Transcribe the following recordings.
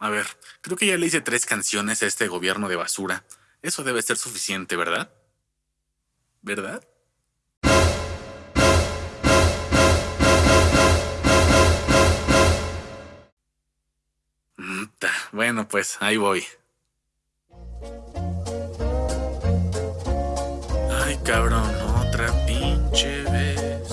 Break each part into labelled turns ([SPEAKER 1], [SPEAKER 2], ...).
[SPEAKER 1] A ver, creo que ya le hice tres canciones a este gobierno de basura. Eso debe ser suficiente, ¿verdad? ¿Verdad? Bueno, pues ahí voy. Ay, cabrón, otra pinche vez.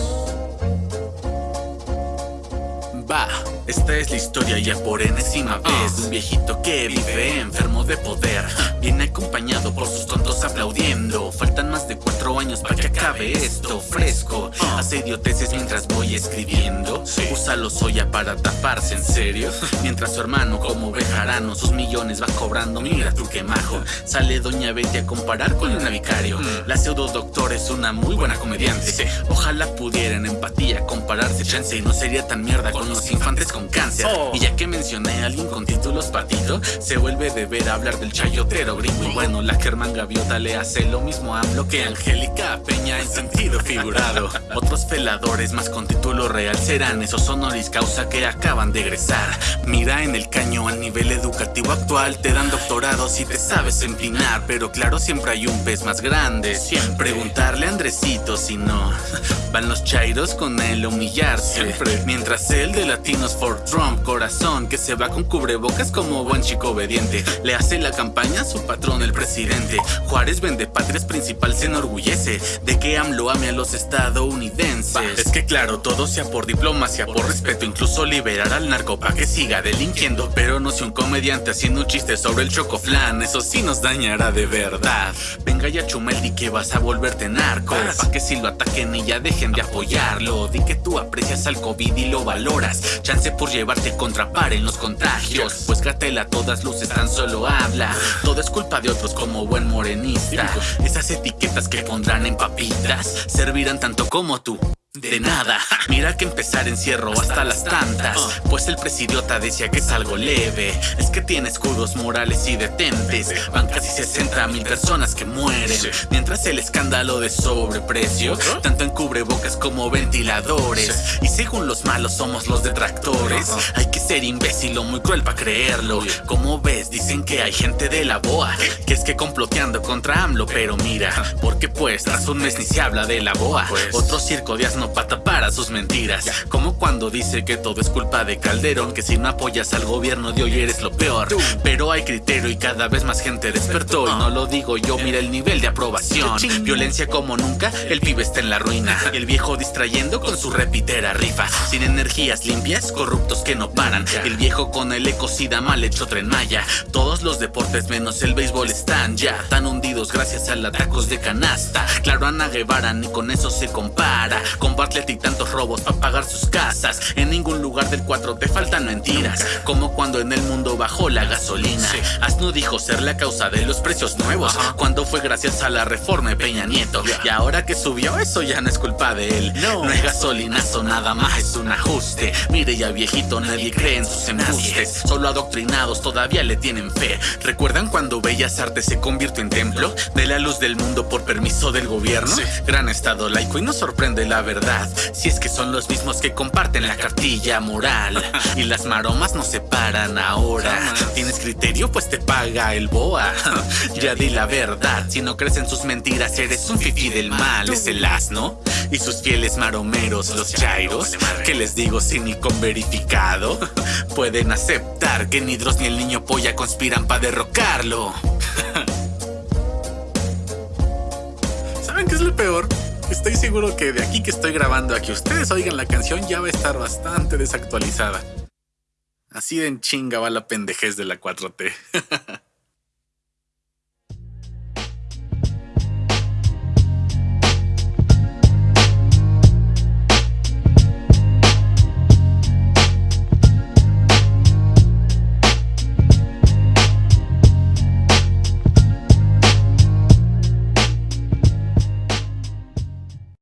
[SPEAKER 1] Va, esta es la historia ya por enésima vez de un viejito que vive enfermo de poder. Viene acompañado por sus tontos aplaudiendo. Faltan más de cuatro años para que acabe esto fresco. Hace idioteces mientras voy escribiendo. Usa los soya para taparse, ¿en serio? Mientras su hermano, como vejarano, sus millones va cobrando. Mira tú qué majo. Sale Doña Betty a comparar con el navicario. La pseudo doctor es una muy buena comediante. Ojalá pudieran empatía compararse. Chance y no sería tan mierda con los infantes con cáncer. Y ya que mencioné a alguien con títulos patito, se vuelve de ver hablar del chayotero gringo. Y bueno, la Germán Gaviota le hace lo mismo a lo que Angélica Peña en sentido figurado. Otros feladores más con título real serán esos honoris causa que acaban de egresar. Mira en el caño al nivel educativo actual, te dan doctorado si te sabes empinar. Pero claro, siempre hay un pez más grande. Siempre preguntarle a Andresito si no. Van los chairos con él a humillarse. Siempre. Mientras el de Latinos for Trump, corazón, que se va con cubrebocas como buen chico obediente. Le hace la campaña a su patrón, el presidente. Juárez vende patrias principal, se enorgullece de que AMLO ame a los estadounidenses. Es que claro, todo sea por diplomacia, por respeto, incluso liberar al narco para que siga delinquiendo. Pero no si un comediante haciendo un chiste sobre el chocoflan, eso sí nos dañará de verdad. Venga ya Chumel, que vas a volverte narco. Pa' que si lo ataquen y ya dejen de apoyarlo. Di que tú aprecias al COVID y lo valoras. Chance por llevarte contrapar en los contagios. Pues Gatela a todas luces tan solo habla. Todo es culpa de otros como buen morenista. Esas etiquetas que pondrán en papitas servirán tanto como tú. De nada, mira que empezar encierro hasta las tantas. Pues el presidiota decía que es algo leve. Es que tiene escudos morales y detentes Van casi 60 mil personas que mueren. Mientras el escándalo de sobreprecio Tanto en cubrebocas como ventiladores. Y según los malos somos los detractores. Hay que ser imbécil o muy cruel para creerlo. Como ves, dicen que hay gente de la boa Que es que comploteando contra AMLO. Pero mira, porque pues tras un mes ni se habla de la boa. Otro circo de asno pata para sus mentiras. Como cuando dice que todo es culpa de Calderón, que si no apoyas al gobierno de hoy eres lo peor. Pero hay criterio y cada vez más gente despertó. Y no lo digo yo, mira el nivel de aprobación. Violencia como nunca, el pibe está en la ruina. Y el viejo distrayendo con su repitera rifa. Sin energías limpias, corruptos que no paran. El viejo con el ecocida mal hecho tren maya. Todos los deportes menos el béisbol están ya tan hundidos gracias a atacos de canasta. Claro, Ana Guevara ni con eso se compara. Con Bartlett y tantos robos para pagar sus casas. En ningún lugar del 4 te faltan mentiras. Como cuando en el mundo bajó la gasolina. Asno dijo ser la causa de los precios nuevos. Cuando fue gracias a la reforma de Peña Nieto. Y ahora que subió, eso ya no es culpa de él. No, no es gasolinazo, nada más es un ajuste. Mire ya viejito, nadie cree en sus embustes. Solo adoctrinados todavía le tienen fe. ¿Recuerdan cuando Bellas Artes se convirtió en templo? De la luz del mundo por permiso del gobierno. Gran estado laico y no sorprende la verdad si es que son los mismos que comparten la cartilla moral. Y las maromas no se paran ahora. ¿Tienes criterio? Pues te paga el boa. Ya di la verdad, si no crees en sus mentiras eres un fifi del mal. Es el asno. Y sus fieles maromeros, los chairos Que les digo sin ni con verificado Pueden aceptar que ni Dross ni el niño polla conspiran para derrocarlo. ¿Saben qué es lo peor? Estoy seguro que de aquí que estoy grabando a que ustedes oigan la canción ya va a estar bastante desactualizada. Así de en chinga va la pendejez de la 4T.